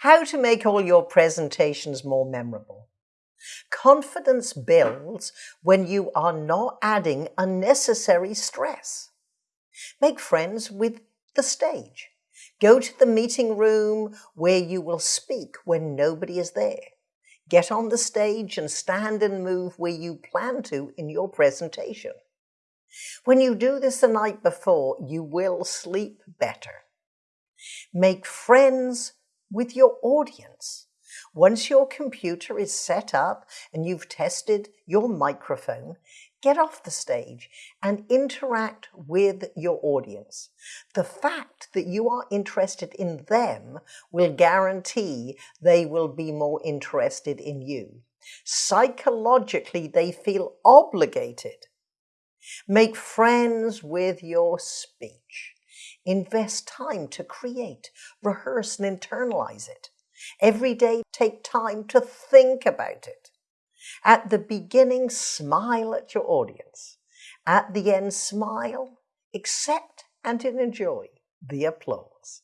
How to make all your presentations more memorable. Confidence builds when you are not adding unnecessary stress. Make friends with the stage. Go to the meeting room where you will speak when nobody is there. Get on the stage and stand and move where you plan to in your presentation. When you do this the night before, you will sleep better. Make friends with your audience. Once your computer is set up and you've tested your microphone, get off the stage and interact with your audience. The fact that you are interested in them will guarantee they will be more interested in you. Psychologically, they feel obligated. Make friends with your speech. Invest time to create, rehearse, and internalize it. Every day, take time to think about it. At the beginning, smile at your audience. At the end, smile, accept, and enjoy the applause.